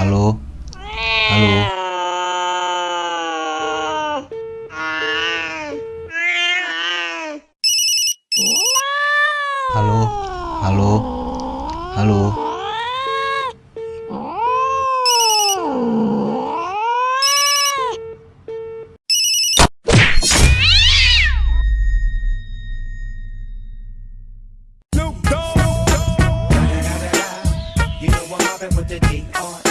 halo? Halo? Halo? Halo? Halo? With the D-R-E